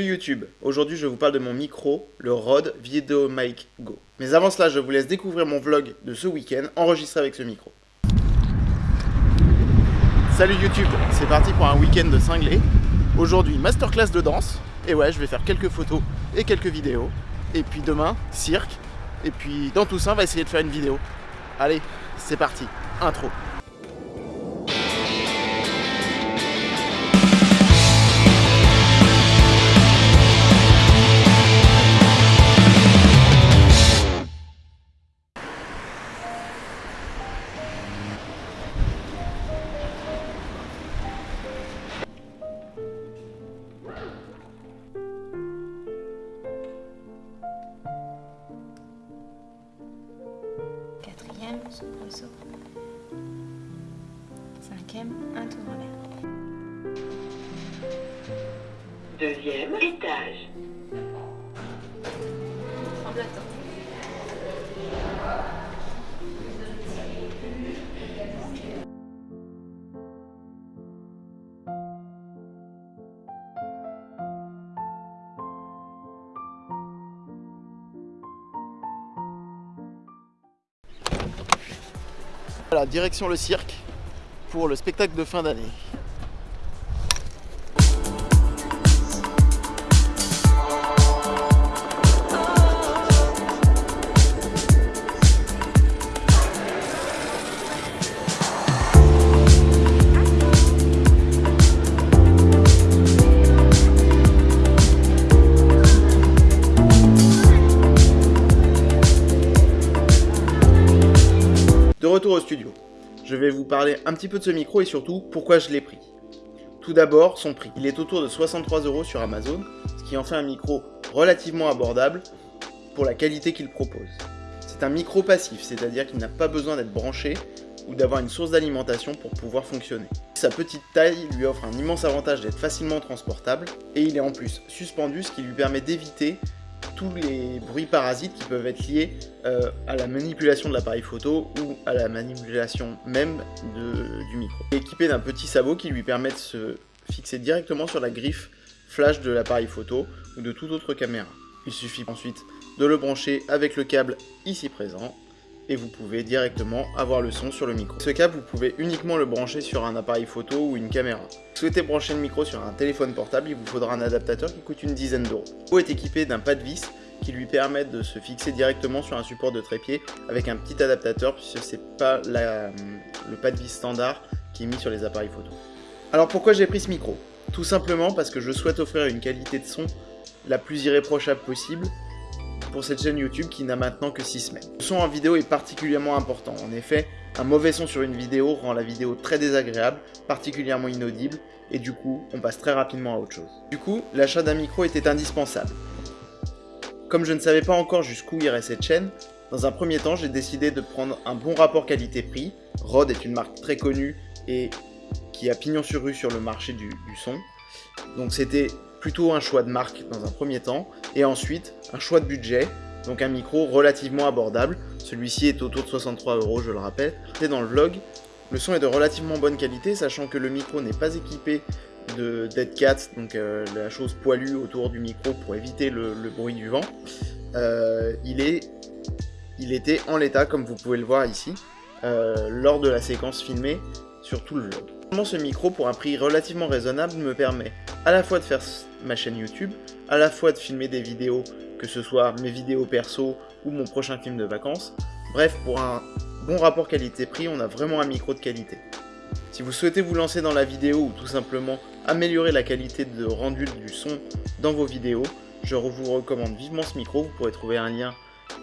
Salut YouTube, aujourd'hui je vous parle de mon micro, le Rode VideoMic Go. Mais avant cela, je vous laisse découvrir mon vlog de ce week-end enregistré avec ce micro. Salut YouTube, c'est parti pour un week-end de cinglé. Aujourd'hui, masterclass de danse. Et ouais, je vais faire quelques photos et quelques vidéos. Et puis demain, cirque. Et puis dans tout ça, on va essayer de faire une vidéo. Allez, c'est parti, intro. Quatrième, soubresaut. Cinquième, un tour en l'air. Deuxième étage. Voilà, direction le cirque pour le spectacle de fin d'année. Au studio, je vais vous parler un petit peu de ce micro et surtout pourquoi je l'ai pris. Tout d'abord, son prix. Il est autour de 63 euros sur Amazon, ce qui en fait un micro relativement abordable pour la qualité qu'il propose. C'est un micro passif, c'est-à-dire qu'il n'a pas besoin d'être branché ou d'avoir une source d'alimentation pour pouvoir fonctionner. Sa petite taille lui offre un immense avantage d'être facilement transportable et il est en plus suspendu, ce qui lui permet d'éviter tous les bruits parasites qui peuvent être liés euh, à la manipulation de l'appareil photo ou à la manipulation même du micro. Équipé d'un petit sabot qui lui permet de se fixer directement sur la griffe flash de l'appareil photo ou de toute autre caméra. Il suffit ensuite de le brancher avec le câble ici présent et vous pouvez directement avoir le son sur le micro. Ce câble, vous pouvez uniquement le brancher sur un appareil photo ou une caméra. Si vous souhaitez brancher le micro sur un téléphone portable, il vous faudra un adaptateur qui coûte une dizaine d'euros. Le est équipé d'un pas de vis qui lui permet de se fixer directement sur un support de trépied avec un petit adaptateur puisque c'est pas la- le pas de vis standard qui est mis sur les appareils photo. Alors pourquoi j'ai pris ce micro? Tout simplement parce que je souhaite offrir une qualité de son la plus irréprochable possible pour cette chaîne YouTube qui n'a maintenant que 6 semaines. Le son en vidéo est particulièrement important. En effet, un mauvais son sur une vidéo rend la vidéo très désagréable, particulièrement inaudible, et du coup, on passe très rapidement à autre chose. Du coup, l'achat d'un micro était indispensable. Comme je ne savais pas encore jusqu'où irait cette chaîne, dans un premier temps, j'ai décidé de prendre un bon rapport qualité-prix. Rode est une marque très connue et qui a pignon sur rue sur le marché du, du son. Donc c'était plutôt un choix de marque dans un premier temps, et ensuite un choix de budget, donc un micro relativement abordable. Celui-ci est autour de 63 euros, je le rappelle. Et dans le vlog, le son est de relativement bonne qualité, sachant que le micro n'est pas équipé de dead cat, donc euh, la chose poilue autour du micro pour éviter le, le bruit du vent. Euh, il, est, il était en l'état, comme vous pouvez le voir ici, euh, lors de la séquence filmée sur tout le vlog. Ce micro, pour un prix relativement raisonnable, me permet à la fois de faire ma chaîne YouTube, à la fois de filmer des vidéos, que ce soit mes vidéos perso ou mon prochain film de vacances. Bref, pour un bon rapport qualité-prix, on a vraiment un micro de qualité. Si vous souhaitez vous lancer dans la vidéo ou tout simplement améliorer la qualité de rendu du son dans vos vidéos, je vous recommande vivement ce micro. Vous pourrez trouver un lien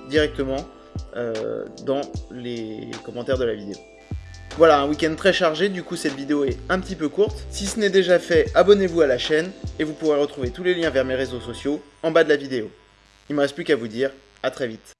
directement euh, dans les commentaires de la vidéo. Voilà, un week-end très chargé, du coup cette vidéo est un petit peu courte. Si ce n'est déjà fait, abonnez-vous à la chaîne et vous pourrez retrouver tous les liens vers mes réseaux sociaux en bas de la vidéo. Il ne me reste plus qu'à vous dire à très vite.